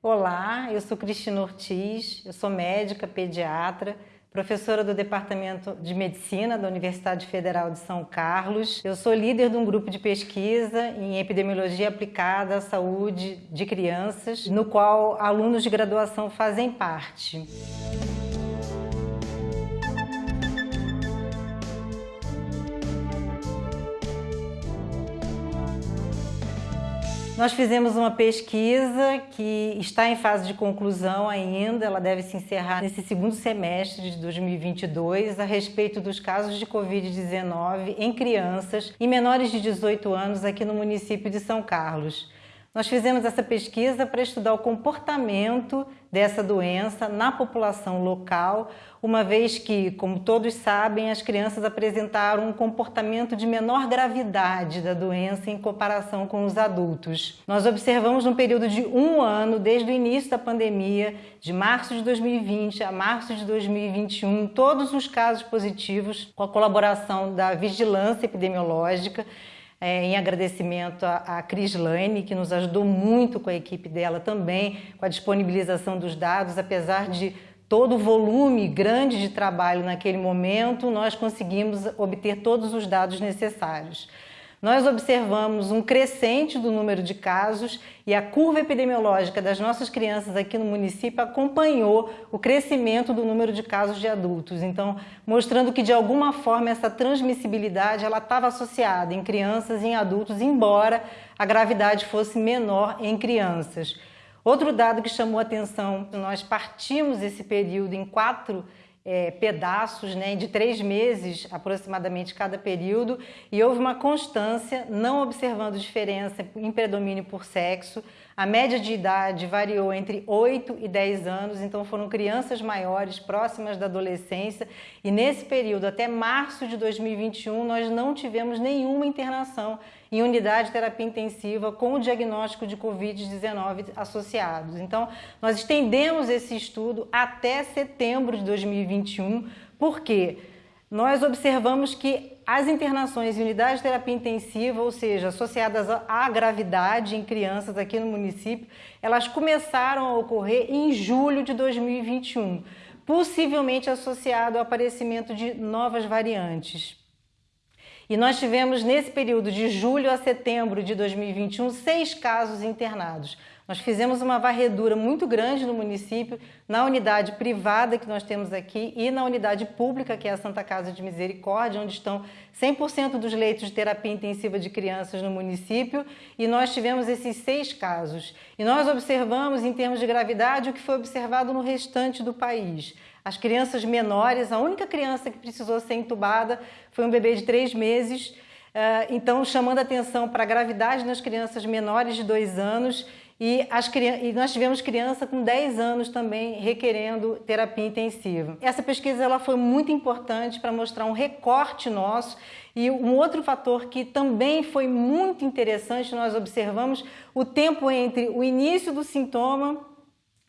Olá, eu sou Cristina Ortiz, eu sou médica pediatra, professora do Departamento de Medicina da Universidade Federal de São Carlos. Eu sou líder de um grupo de pesquisa em epidemiologia aplicada à saúde de crianças, no qual alunos de graduação fazem parte. Nós fizemos uma pesquisa que está em fase de conclusão ainda, ela deve se encerrar nesse segundo semestre de 2022, a respeito dos casos de Covid-19 em crianças e menores de 18 anos aqui no município de São Carlos. Nós fizemos essa pesquisa para estudar o comportamento dessa doença na população local, uma vez que, como todos sabem, as crianças apresentaram um comportamento de menor gravidade da doença em comparação com os adultos. Nós observamos no período de um ano, desde o início da pandemia, de março de 2020 a março de 2021, todos os casos positivos com a colaboração da vigilância epidemiológica é, em agradecimento a, a Cris Lane, que nos ajudou muito com a equipe dela também, com a disponibilização dos dados, apesar de todo o volume grande de trabalho naquele momento, nós conseguimos obter todos os dados necessários. Nós observamos um crescente do número de casos e a curva epidemiológica das nossas crianças aqui no município acompanhou o crescimento do número de casos de adultos. Então, mostrando que de alguma forma essa transmissibilidade ela estava associada em crianças e em adultos, embora a gravidade fosse menor em crianças. Outro dado que chamou atenção, nós partimos esse período em quatro é, pedaços né, de três meses aproximadamente cada período e houve uma constância, não observando diferença em predomínio por sexo. A média de idade variou entre 8 e 10 anos, então foram crianças maiores, próximas da adolescência, e nesse período, até março de 2021, nós não tivemos nenhuma internação em unidade de terapia intensiva com o diagnóstico de Covid-19 associados. Então, nós estendemos esse estudo até setembro de 2021, porque nós observamos que as internações em unidade de terapia intensiva, ou seja, associadas à gravidade em crianças aqui no município, elas começaram a ocorrer em julho de 2021, possivelmente associado ao aparecimento de novas variantes. E nós tivemos nesse período de julho a setembro de 2021 seis casos internados. Nós fizemos uma varredura muito grande no município, na unidade privada que nós temos aqui e na unidade pública, que é a Santa Casa de Misericórdia, onde estão 100% dos leitos de terapia intensiva de crianças no município, e nós tivemos esses seis casos. E nós observamos, em termos de gravidade, o que foi observado no restante do país. As crianças menores, a única criança que precisou ser entubada foi um bebê de três meses, eh, então chamando atenção para a gravidade nas crianças menores de dois anos e, as, e, nós tivemos criança com 10 anos também requerendo terapia intensiva. Essa pesquisa ela foi muito importante para mostrar um recorte nosso e um outro fator que também foi muito interessante, nós observamos o tempo entre o início do sintoma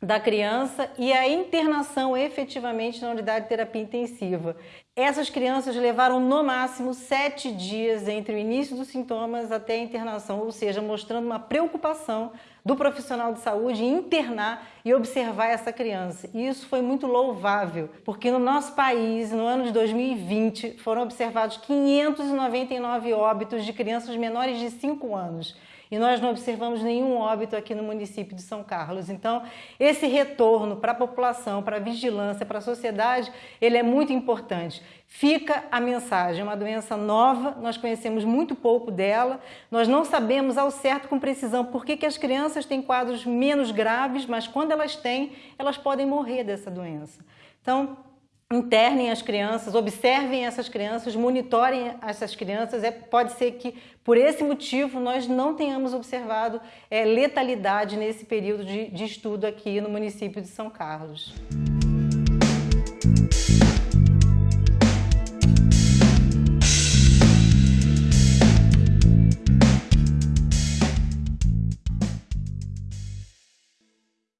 da criança e a internação efetivamente na unidade de terapia intensiva. Essas crianças levaram no máximo sete dias entre o início dos sintomas até a internação, ou seja, mostrando uma preocupação do profissional de saúde em internar e observar essa criança. E isso foi muito louvável, porque no nosso país, no ano de 2020, foram observados 599 óbitos de crianças menores de 5 anos e nós não observamos nenhum óbito aqui no município de São Carlos. Então, esse retorno para a população, para a vigilância, para a sociedade, ele é muito importante. Fica a mensagem, é uma doença nova, nós conhecemos muito pouco dela, nós não sabemos ao certo com precisão por que, que as crianças têm quadros menos graves, mas quando elas têm, elas podem morrer dessa doença. Então, internem as crianças, observem essas crianças, monitorem essas crianças. É, pode ser que, por esse motivo, nós não tenhamos observado é, letalidade nesse período de, de estudo aqui no município de São Carlos.